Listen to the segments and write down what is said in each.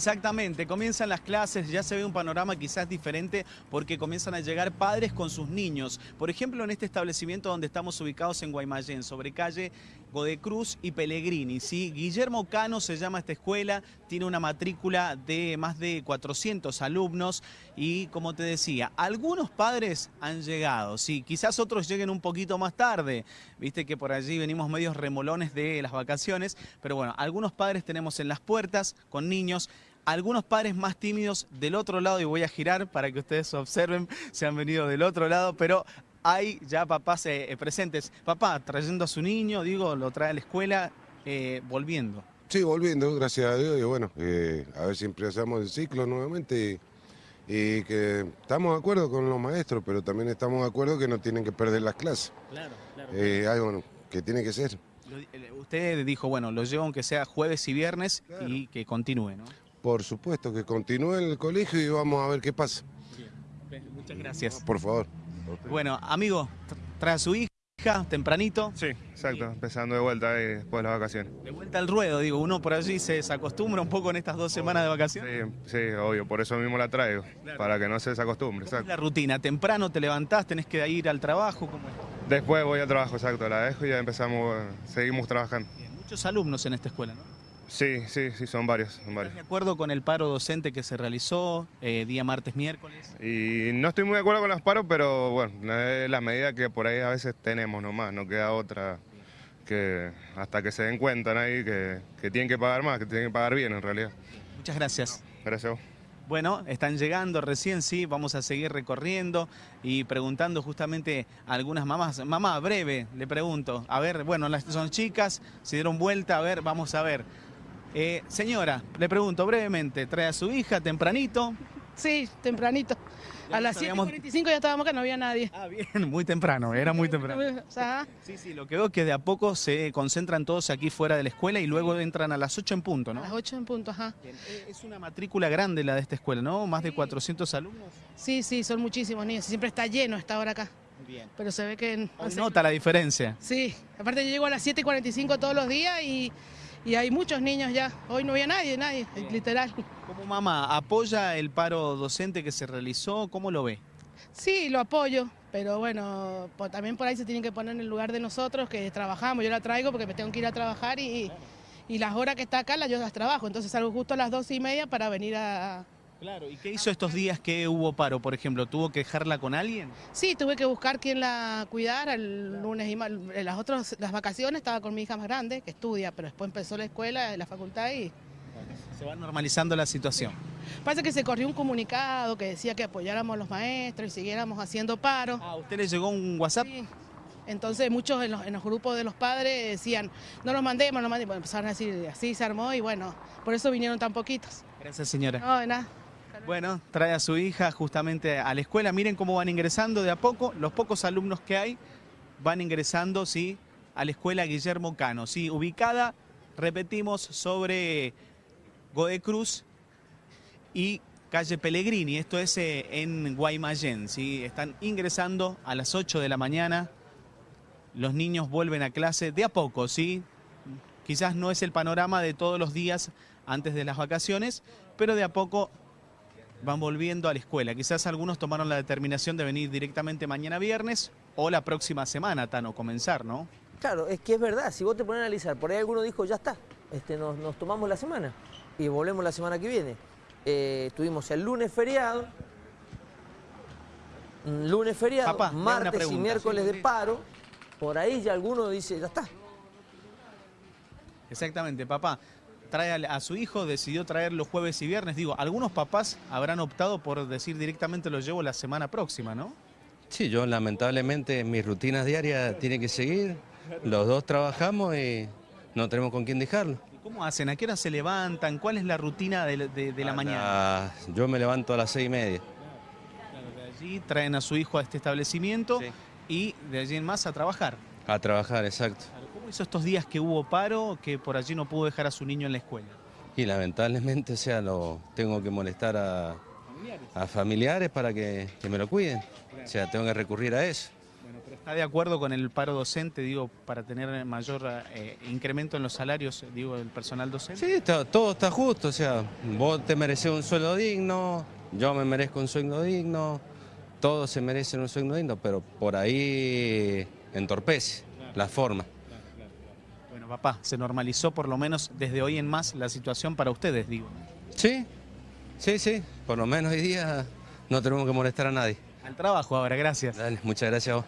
Exactamente, comienzan las clases, ya se ve un panorama quizás diferente porque comienzan a llegar padres con sus niños. Por ejemplo, en este establecimiento donde estamos ubicados en Guaymallén, sobre calle Godecruz y Pellegrini. ¿sí? Guillermo Cano se llama esta escuela, tiene una matrícula de más de 400 alumnos y como te decía, algunos padres han llegado, sí, quizás otros lleguen un poquito más tarde, viste que por allí venimos medios remolones de las vacaciones, pero bueno, algunos padres tenemos en las puertas con niños algunos padres más tímidos del otro lado, y voy a girar para que ustedes observen, se han venido del otro lado, pero hay ya papás eh, presentes. Papá, trayendo a su niño, digo, lo trae a la escuela, eh, volviendo. Sí, volviendo, gracias a Dios, y bueno, eh, a ver si empezamos el ciclo nuevamente y, que estamos de acuerdo con los maestros, pero también estamos de acuerdo que no tienen que perder las clases. Claro, claro. bueno, que tiene que ser. Usted dijo, bueno, lo llevo aunque sea jueves y viernes y que continúe, ¿no? Por supuesto, que continúe en el colegio y vamos a ver qué pasa. Bien. Muchas gracias. Por favor. Bueno, amigo, trae a su hija tempranito. Sí, exacto, empezando de vuelta después de las vacaciones. De vuelta al ruedo, digo, uno por allí se desacostumbra un poco en estas dos semanas de vacaciones. Sí, sí obvio, por eso mismo la traigo, para que no se desacostumbre. ¿Cómo es la rutina? ¿Temprano te levantás, tenés que ir al trabajo? ¿Cómo Después voy al trabajo, exacto, la dejo y ya empezamos, seguimos trabajando. muchos alumnos en esta escuela, ¿no? Sí, sí, sí, son varios. Son varios. ¿Estás de acuerdo con el paro docente que se realizó eh, día martes, miércoles? Y no estoy muy de acuerdo con los paros, pero bueno, es la medida que por ahí a veces tenemos nomás, no queda otra que hasta que se den cuenta ahí que, que, tienen que pagar más, que tienen que pagar bien en realidad. Muchas gracias. Gracias. Bueno, están llegando recién, sí, vamos a seguir recorriendo y preguntando justamente a algunas mamás. Mamá, breve, le pregunto. A ver, bueno, las son chicas, se dieron vuelta, a ver, vamos a ver. Eh, señora, le pregunto brevemente, ¿trae a su hija tempranito? Sí, tempranito. A las 7.45 ya estábamos acá, no había nadie. Ah, bien, muy temprano, era muy temprano. Sí, sí, lo que veo es que de a poco se concentran todos aquí fuera de la escuela y luego entran a las 8 en punto, ¿no? A las 8 en punto, ajá. Eh, es una matrícula grande la de esta escuela, ¿no? Más de 400 alumnos. Sí, sí, son muchísimos niños. Siempre está lleno esta hora acá. Bien. Pero se ve que... nota la diferencia. Sí, aparte yo llego a las 7.45 todos los días y y hay muchos niños ya. Hoy no había nadie, nadie, literal. ¿Cómo mamá apoya el paro docente que se realizó? ¿Cómo lo ve? Sí, lo apoyo, pero bueno, también por ahí se tienen que poner en el lugar de nosotros que trabajamos. Yo la traigo porque me tengo que ir a trabajar y, y las horas que está acá las yo las trabajo. Entonces salgo justo a las dos y media para venir a, Claro, ¿y qué hizo estos días que hubo paro, por ejemplo? ¿Tuvo que dejarla con alguien? Sí, tuve que buscar quien la cuidara el lunes y en las otras las vacaciones estaba con mi hija más grande, que estudia, pero después empezó la escuela, la facultad y... Se va normalizando la situación. Parece que se corrió un comunicado que decía que apoyáramos a los maestros y siguiéramos haciendo paro. ¿A usted le llegó un WhatsApp? Sí. Entonces muchos en los, grupos de los padres decían, no los mandemos, no los mandemos. Empezaron a decir, así se armó y bueno, por eso vinieron tan poquitos. Gracias señora. No, de nada. Bueno, trae a su hija justamente a la escuela. Miren cómo van ingresando de a poco. Los pocos alumnos que hay van ingresando, ¿sí? A la escuela Guillermo Cano, ¿sí? Ubicada, repetimos, sobre Godecruz y calle Pellegrini. Esto es eh, en Guaymallén, ¿sí? Están ingresando a las 8 de la mañana. Los niños vuelven a clase de a poco, ¿sí? Quizás no es el panorama de todos los días antes de las vacaciones, pero de a poco van volviendo a la escuela. Quizás algunos tomaron la determinación de venir directamente mañana viernes o la próxima semana, Tano, comenzar, ¿no? Claro, es que es verdad, si vos te pones a analizar, por ahí alguno dijo, ya está, este, nos, tomamos la semana y volvemos la semana que viene. Eh, tuvimos el lunes feriado, lunes feriado, martes y miércoles de paro, por ahí ya alguno dice, ya está. Exactamente, papá trae a, su hijo, decidió traer los jueves y viernes. Digo, algunos papás habrán optado por decir directamente lo llevo la semana próxima, ¿no? Sí, yo lamentablemente mis rutinas diarias tienen que seguir. Los dos trabajamos y no tenemos con quién dejarlo. ¿Cómo hacen? ¿A qué hora se levantan? ¿Cuál es la rutina de, la mañana? yo me levanto a las seis y media. de allí traen a su hijo a este establecimiento y de allí en más a trabajar. A trabajar, exacto hizo estos días que hubo paro, que por allí no pudo dejar a su niño en la escuela? Y lamentablemente, o sea, lo tengo que molestar a, familiares, para que, me lo cuiden. O sea, tengo que recurrir a eso. Bueno, pero ¿está de acuerdo con el paro docente, digo, para tener mayor eh, incremento en los salarios, digo, del personal docente? Sí, está- todo está justo, o sea, vos te mereces un sueldo digno, yo me merezco un sueldo digno, todos se merecen un sueldo digno, pero por ahí entorpece la forma. Papá, se normalizó por lo menos desde hoy en más la situación para ustedes, digo. Sí, sí, sí, por lo menos hoy día no tenemos que molestar a nadie. Al trabajo ahora, gracias. Dale, muchas gracias a vos.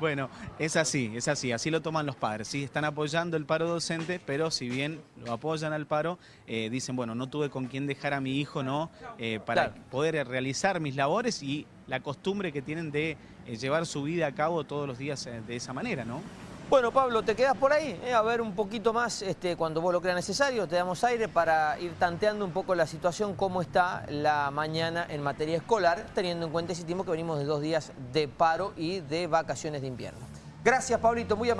Bueno, es así, es así, así lo toman los padres. Sí, están apoyando el paro docente, pero si bien lo apoyan al paro, eh, dicen, bueno, no tuve con quién dejar a mi hijo, ¿no? Eh, para Claro. poder realizar mis labores y la costumbre que tienen de eh, llevar su vida a cabo todos los días eh, de esa manera, ¿no? Bueno, Pablo, ¿te quedas por ahí? Eh, a ver un poquito más, este, cuando vos lo creas necesario, te damos aire para ir tanteando un poco la situación, cómo está la mañana en materia escolar, teniendo en cuenta ese tiempo que venimos de dos días de paro y de vacaciones de invierno. Gracias, Pablito, muy.